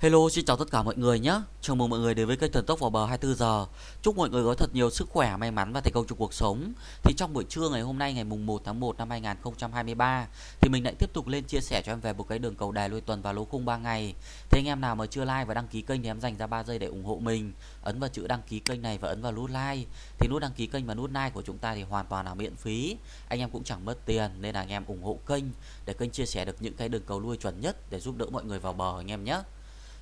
Hello, xin chào tất cả mọi người nhé. Chào mừng mọi người đến với kênh Thần Tốc vào bờ 24 giờ. Chúc mọi người có thật nhiều sức khỏe, may mắn và thành công trong cuộc sống. Thì trong buổi trưa ngày hôm nay ngày mùng 1 tháng 1 năm 2023 thì mình lại tiếp tục lên chia sẻ cho em về một cái đường cầu đài lui tuần và lô khung 3 ngày. Thế anh em nào mà chưa like và đăng ký kênh thì em dành ra 3 giây để ủng hộ mình. Ấn vào chữ đăng ký kênh này và ấn vào nút like. Thì nút đăng ký kênh và nút like của chúng ta thì hoàn toàn là miễn phí. Anh em cũng chẳng mất tiền nên là anh em ủng hộ kênh để kênh chia sẻ được những cái đường cầu lui chuẩn nhất để giúp đỡ mọi người vào bờ anh em nhé.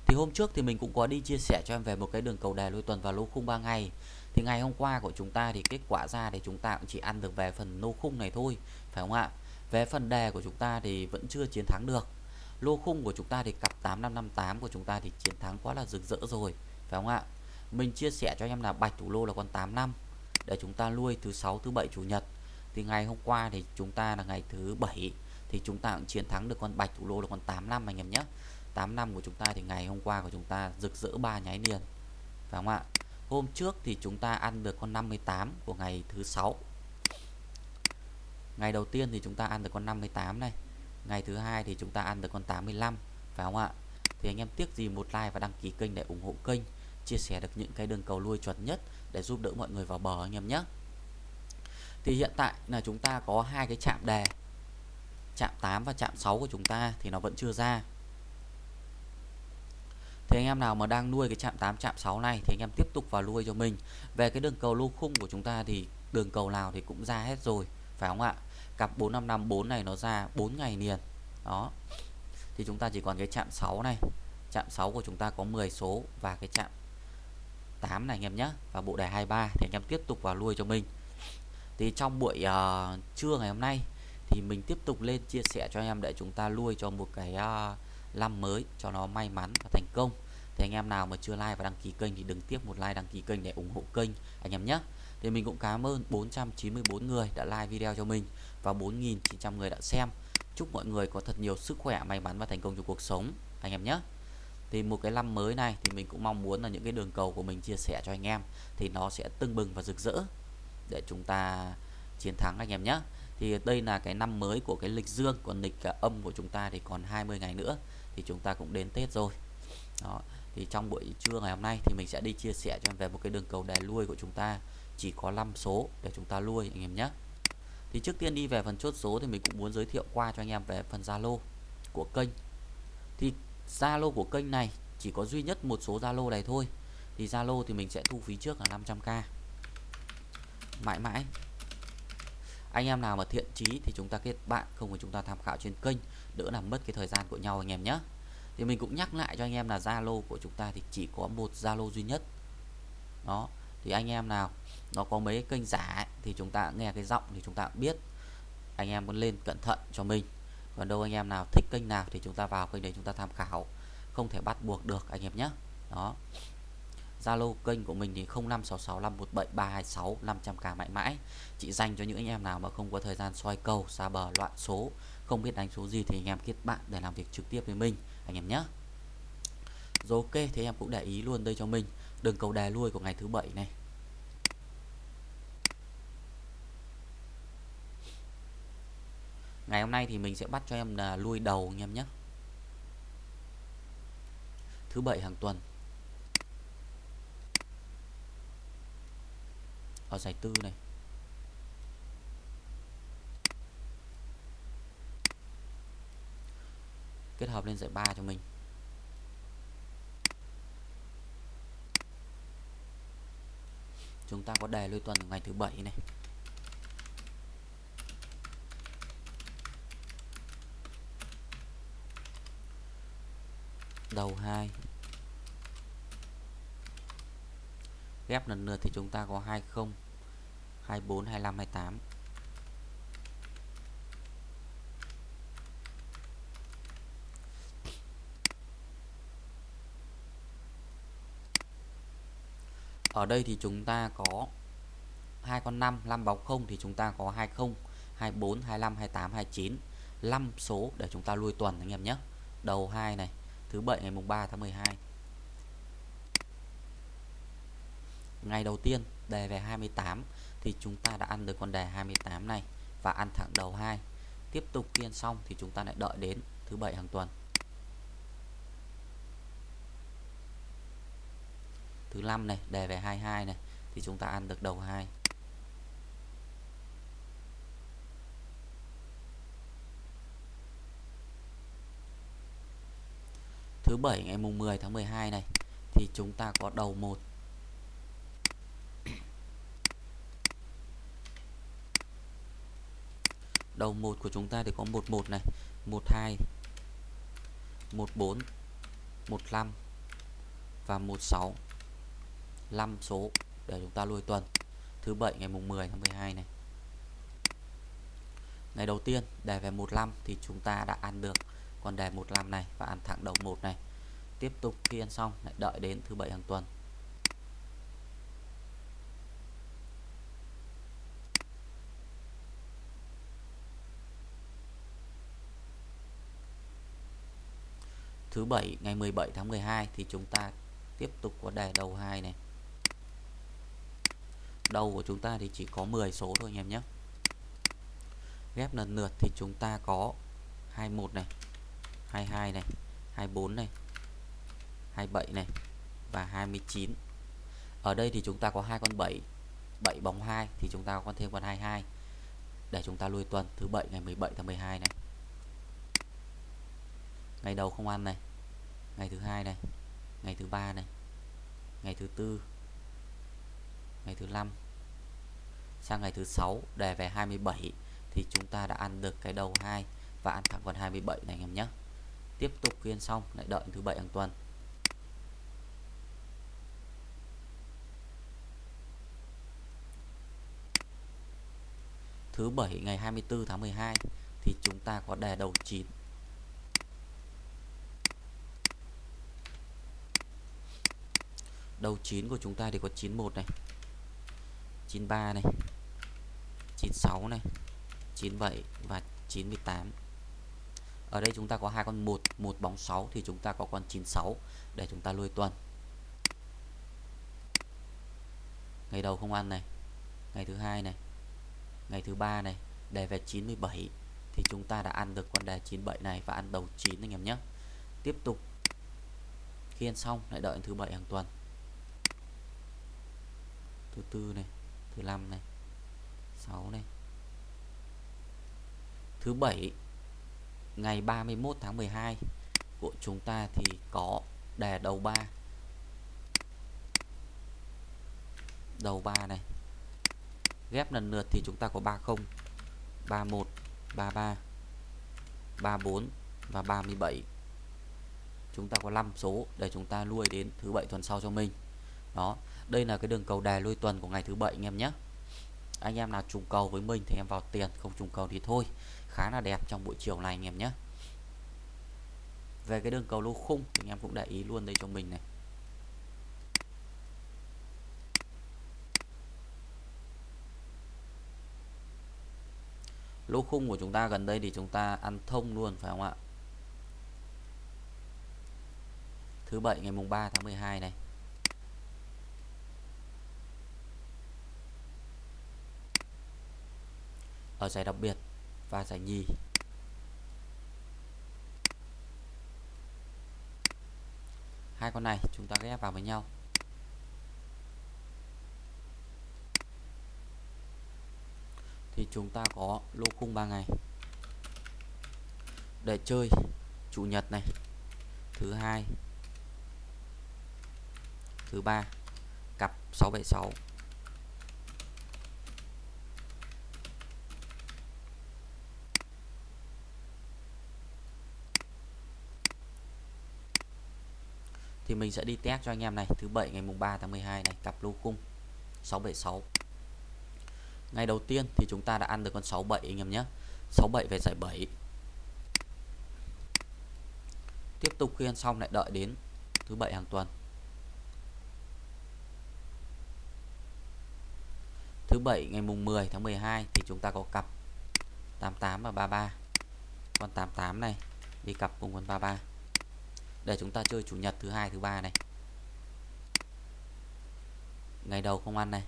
Thì hôm trước thì mình cũng có đi chia sẻ cho em về một cái đường cầu đề lôi tuần và lô khung 3 ngày Thì ngày hôm qua của chúng ta thì kết quả ra thì chúng ta cũng chỉ ăn được về phần lô khung này thôi, Phải không ạ? Về phần đề của chúng ta thì vẫn chưa chiến thắng được Lô khung của chúng ta thì cặp 8558 của chúng ta thì chiến thắng quá là rực rỡ rồi, Phải không ạ? Mình chia sẻ cho em là bạch thủ lô là con 85 Để chúng ta nuôi thứ sáu, thứ bảy, chủ nhật Thì ngày hôm qua thì chúng ta là ngày thứ bảy Thì chúng ta cũng chiến thắng được con bạch thủ lô là con 85 anh em nhé 8 năm của chúng ta thì ngày hôm qua của chúng ta rực rỡ ba nháy liền. Phải không ạ? Hôm trước thì chúng ta ăn được con 58 của ngày thứ sáu. Ngày đầu tiên thì chúng ta ăn được con 58 này. Ngày thứ hai thì chúng ta ăn được con 85 phải không ạ? Thì anh em tiếc gì một like và đăng ký kênh để ủng hộ kênh, chia sẻ được những cái đường cầu lui chuẩn nhất để giúp đỡ mọi người vào bờ anh em nhé. Thì hiện tại là chúng ta có hai cái chạm đề, chạm 8 và chạm 6 của chúng ta thì nó vẫn chưa ra thì anh em nào mà đang nuôi cái chạm 8 chạm 6 này thì anh em tiếp tục vào nuôi cho mình. Về cái đường cầu lô khung của chúng ta thì đường cầu nào thì cũng ra hết rồi phải không ạ? Cặp 4554 này nó ra 4 ngày liền. Đó. Thì chúng ta chỉ còn cái chạm 6 này. Chạm 6 của chúng ta có 10 số và cái chạm 8 này anh em nhé và bộ đề 23 thì anh em tiếp tục vào nuôi cho mình. Thì trong buổi uh, trưa ngày hôm nay thì mình tiếp tục lên chia sẻ cho anh em để chúng ta nuôi cho một cái uh, năm mới cho nó may mắn và thành công. Thì anh em nào mà chưa like và đăng ký kênh thì đừng tiếc một like, đăng ký kênh để ủng hộ kênh, anh em nhé. Thì mình cũng cảm ơn 494 người đã like video cho mình và 4.900 người đã xem. Chúc mọi người có thật nhiều sức khỏe, may mắn và thành công trong cuộc sống, anh em nhé. Thì một cái năm mới này thì mình cũng mong muốn là những cái đường cầu của mình chia sẻ cho anh em thì nó sẽ tưng bừng và rực rỡ để chúng ta chiến thắng, anh em nhé. Thì đây là cái năm mới của cái lịch dương, còn lịch à, âm của chúng ta thì còn 20 ngày nữa thì chúng ta cũng đến Tết rồi. Đó, thì trong buổi trưa ngày hôm nay thì mình sẽ đi chia sẻ cho em về một cái đường cầu đề lui của chúng ta. Chỉ có 5 số để chúng ta lui, anh em nhé. Thì trước tiên đi về phần chốt số thì mình cũng muốn giới thiệu qua cho anh em về phần Zalo của kênh. Thì Zalo của kênh này chỉ có duy nhất một số Zalo này thôi. Thì Zalo thì mình sẽ thu phí trước là 500k mãi mãi. Anh em nào mà thiện chí thì chúng ta kết bạn, không thì chúng ta tham khảo trên kênh đỡ làm mất cái thời gian của nhau anh em nhé. Thì mình cũng nhắc lại cho anh em là Zalo của chúng ta thì chỉ có một Zalo duy nhất. Đó thì anh em nào nó có mấy kênh giả ấy, thì chúng ta nghe cái giọng thì chúng ta biết. Anh em muốn lên cẩn thận cho mình. Còn đâu anh em nào thích kênh nào thì chúng ta vào kênh đấy chúng ta tham khảo. Không thể bắt buộc được anh em nhé. Đó. Zalo, kênh của mình thì 0566517326 500k mãi mãi chỉ dành cho những anh em nào mà không có thời gian soi cầu xa bờ, loạn số, không biết đánh số gì thì anh em kết bạn để làm việc trực tiếp với mình, anh em nhé. Rồi ok, thế em cũng để ý luôn đây cho mình. Đường cầu đè lui của ngày thứ bảy này. Ngày hôm nay thì mình sẽ bắt cho em là lui đầu anh em nhé. Thứ bảy hàng tuần. Ở giải tư này. Kết hợp lên giải 3 cho mình. Chúng ta có đề lôi tuần ngày thứ bảy này. Đầu 2 ghép lần lượt thì chúng ta có 20 24 25 28 ở đây thì chúng ta có hai con 5 5 bóng 0 thì chúng ta có 20 24 25 28 29 5 số để chúng ta lui tuần anh em nhé. Đầu 2 này, thứ bảy ngày mùng 3 tháng 12 ngày đầu tiên, đề về 28 thì chúng ta đã ăn được con đề 28 này và ăn thẳng đầu 2 tiếp tục kiên xong thì chúng ta lại đợi đến thứ bảy hàng tuần. Thứ năm này, đề về 22 này, thì chúng ta ăn được đầu 2 thứ bảy ngày mùng 10 tháng 12 này, thì chúng ta có đầu 1 đầu 1 của chúng ta thì có 11 này 12 14 15 và 16 5 số để chúng ta lui tuần. Thứ bảy ngày mùng 10 tháng 12 này. Ngày đầu tiên đề về 15 thì chúng ta đã ăn được. Còn đề 15 này và ăn thẳng đầu 1 này. Tiếp tục khi ăn xong, lại đợi đến thứ bảy hàng tuần. Thứ bảy, ngày 17 tháng 12 thì chúng ta tiếp tục có đề đầu 2 này. Đầu của chúng ta thì chỉ có 10 số thôi anh em nhé. Ghép lần lượt thì chúng ta có 21 này 22 này 24 này 27 này và 29 ở đây thì chúng ta có hai con 7 7 bóng 2 thì chúng ta có thêm con 22 để chúng ta lui tuần thứ bảy, ngày 17 tháng 12 này ngày đầu không ăn này. Ngày thứ hai này. Ngày thứ ba này. Ngày thứ tư. Ngày thứ năm. Sang ngày thứ sáu, đề về 27 thì chúng ta đã ăn được cái đầu 2 và ăn thẳng con 27 này anh em nhé. Tiếp tục kiên xong, lại đợi thứ bảy hàng tuần. Thứ bảy ngày 24 tháng 12 thì chúng ta có đề đầu 9 đầu 9 của chúng ta thì có 91 này 93 này 96 này 97 và 98 ở đây chúng ta có hai con 1 một bóng 6 thì chúng ta có con 96 để chúng ta lui tuần. Ngày đầu không ăn này, ngày thứ hai này, ngày thứ ba này, đề về 97 thì chúng ta đã ăn được con đề 97 này và ăn đầu 9 anh em nhé. Tiếp tục. Khi ăn xong lại đợi thứ bảy hàng tuần thứ tư này, thứ năm này 6 này. Thứ bảy, ngày 31 tháng 12 của chúng ta thì có đề đầu 3 đầu 3 này. Ghép lần lượt thì chúng ta có 30 31 33 34 và 37 chúng ta có 5 số để chúng ta nuôi đến thứ bảy tuần sau cho mình. Đó đây là cái đường cầu đài lui tuần của ngày thứ bảy, anh em nhé. Anh em nào trùng cầu với mình thì em vào tiền, không trùng cầu thì thôi. Khá là đẹp trong buổi chiều này, anh em nhé. Về cái đường cầu lô khung thì anh em cũng để ý luôn đây cho mình này. Lô khung của chúng ta gần đây thì chúng ta ăn thông luôn, phải không ạ? Thứ bảy ngày mùng 3 tháng 12 này. Ở giải đặc biệt và giải nhì. Hai con này chúng ta ghép vào với nhau. Thì chúng ta có lô khung 3 ngày. Để chơi chủ nhật này, thứ hai, thứ ba, cặp 676 thì mình sẽ đi test cho anh em này. Thứ bảy ngày mùng 3 tháng 12 này, cặp lô khung 676 ngày đầu tiên thì chúng ta đã ăn được con 67 anh em nhé. 67 về giải 7 tiếp tục khi ăn xong lại đợi đến thứ bảy hàng tuần. Thứ bảy ngày mùng 10 tháng 12 thì chúng ta có cặp 88 và 33 con 88 này, đi cặp cùng con 33 để chúng ta chơi chủ nhật thứ hai, thứ ba này ngày đầu không ăn này.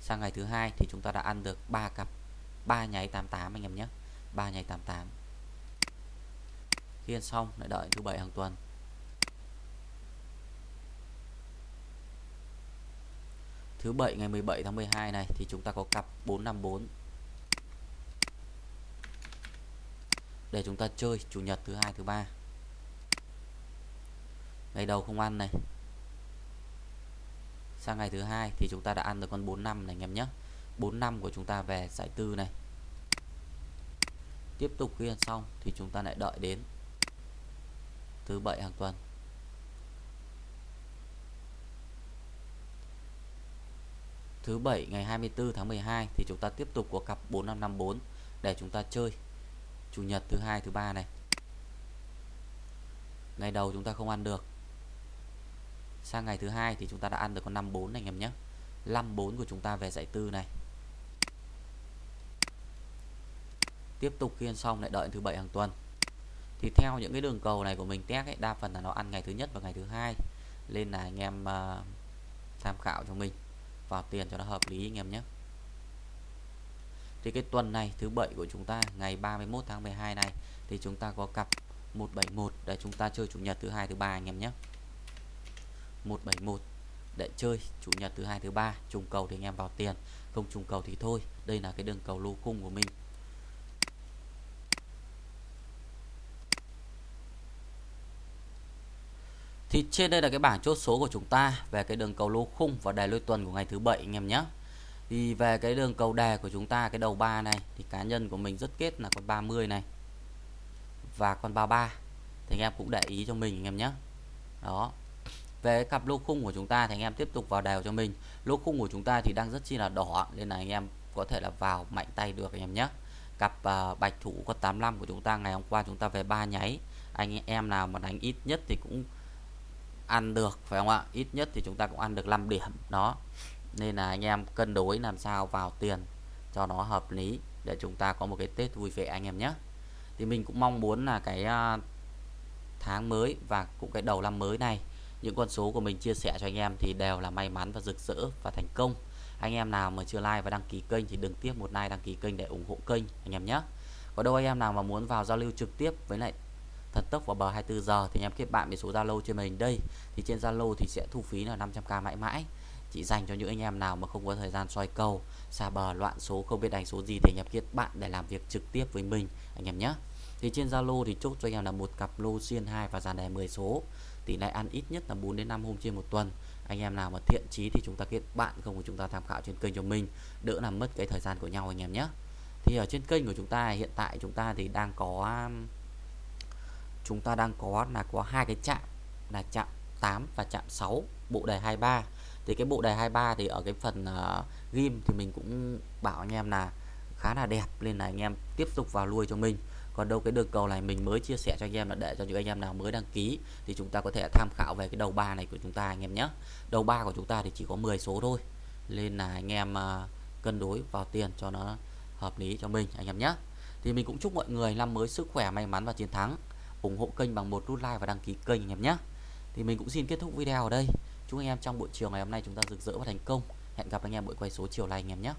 Sang ngày thứ hai thì chúng ta đã ăn được 3 cặp. 3 nháy 88 anh em nhé. 3 nháy 88 khi ăn xong, lại đợi thứ bảy hàng tuần. Thứ bảy, ngày 17 tháng 12 này thì chúng ta có cặp 454 để chúng ta chơi chủ nhật thứ hai, thứ ba ngày đầu không ăn này. Sang ngày thứ hai thì chúng ta đã ăn được con 45 này, anh em nhé. 45 của chúng ta về giải tư này. Tiếp tục khi ăn xong thì chúng ta lại đợi đến thứ bảy hàng tuần. Thứ bảy ngày 24 tháng 12 thì chúng ta tiếp tục có cặp 4554 để chúng ta chơi chủ nhật thứ hai, thứ ba này. Ngày đầu chúng ta không ăn được sang ngày thứ hai thì chúng ta đã ăn được con 54 này anh em nhé. 54 của chúng ta về giải tư này. Tiếp tục khi ăn xong lại đợi thứ bảy hàng tuần. Thì theo những cái đường cầu này của mình test ấy, đa phần là nó ăn ngày thứ nhất và ngày thứ hai. Nên là anh em uh, tham khảo cho mình vào tiền cho nó hợp lý anh em nhé. Thì cái tuần này thứ bảy của chúng ta ngày 31 tháng 12 này thì chúng ta có cặp 171 để chúng ta chơi chủ nhật thứ hai thứ ba anh em nhé. 171 để chơi, chủ nhật thứ hai, thứ ba, trùng cầu thì anh em vào tiền. Không trùng cầu thì thôi, đây là cái đường cầu lô khung của mình. Thì trên đây là cái bảng chốt số của chúng ta về cái đường cầu lô khung và đề lôi tuần của ngày thứ bảy, anh em nhé. Thì về cái đường cầu đề của chúng ta, cái đầu ba này, thì cá nhân của mình rất kết là con 30 này và con 33 thì anh em cũng để ý cho mình, anh em nhé. Đó về cặp lô khung của chúng ta thì anh em tiếp tục vào đều cho mình. Lô khung của chúng ta thì đang rất chi là đỏ nên là anh em có thể là vào mạnh tay được anh em nhé. Cặp uh, bạch thủ con 85 của chúng ta ngày hôm qua chúng ta về ba nháy. Anh em nào mà đánh ít nhất thì cũng ăn được phải không ạ? Ít nhất thì chúng ta cũng ăn được 5 điểm đó. Nên là anh em cân đối làm sao vào tiền cho nó hợp lý để chúng ta có một cái Tết vui vẻ anh em nhé. Thì mình cũng mong muốn là cái uh, tháng mới và cũng cái đầu năm mới này những con số của mình chia sẻ cho anh em thì đều là may mắn và rực rỡ và thành công. Anh em nào mà chưa like và đăng ký kênh thì đừng tiếp một like, đăng ký kênh để ủng hộ kênh, anh em nhé. Có đâu anh em nào mà muốn vào giao lưu trực tiếp với lại thần tốc vào bờ 24 giờ thì anh em kết bạn với số Zalo trên mình đây. Thì trên Zalo thì sẽ thu phí là 500k mãi mãi. Chỉ dành cho những anh em nào mà không có thời gian soi cầu, xa bờ, loạn số, không biết đánh số gì thì anh em kết bạn để làm việc trực tiếp với mình, anh em nhé. Thì trên Zalo thì chốt cho anh em là một cặp lô xuyên 2 và dàn đề 10 số tỷ lệ ăn ít nhất là 4 đến 5 hôm trên một tuần. Anh em nào mà thiện chí thì chúng ta kết bạn không của chúng ta tham khảo trên kênh cho mình. Đỡ làm mất cái thời gian của nhau anh em nhé. Thì ở trên kênh của chúng ta hiện tại chúng ta thì đang có um, chúng ta đang có là có hai cái chạm là chạm 8 và chạm 6 bộ đề 23 thì cái bộ đề 23 thì ở cái phần uh, ghim thì mình cũng bảo anh em là khá là đẹp nên là anh em tiếp tục vào nuôi cho mình còn đâu cái đường cầu này mình mới chia sẻ cho anh em là để cho những anh em nào mới đăng ký thì chúng ta có thể tham khảo về cái đầu ba này của chúng ta anh em nhé. Đầu ba của chúng ta thì chỉ có 10 số thôi. Nên là anh em à, cân đối vào tiền cho nó hợp lý cho mình anh em nhé. Thì mình cũng chúc mọi người năm mới sức khỏe, may mắn và chiến thắng. Ủng hộ kênh bằng một nút like và đăng ký kênh anh em nhé. Thì mình cũng xin kết thúc video ở đây. Chúc anh em trong buổi chiều ngày hôm nay chúng ta rực rỡ và thành công. Hẹn gặp anh em buổi quay số chiều nay anh em nhé.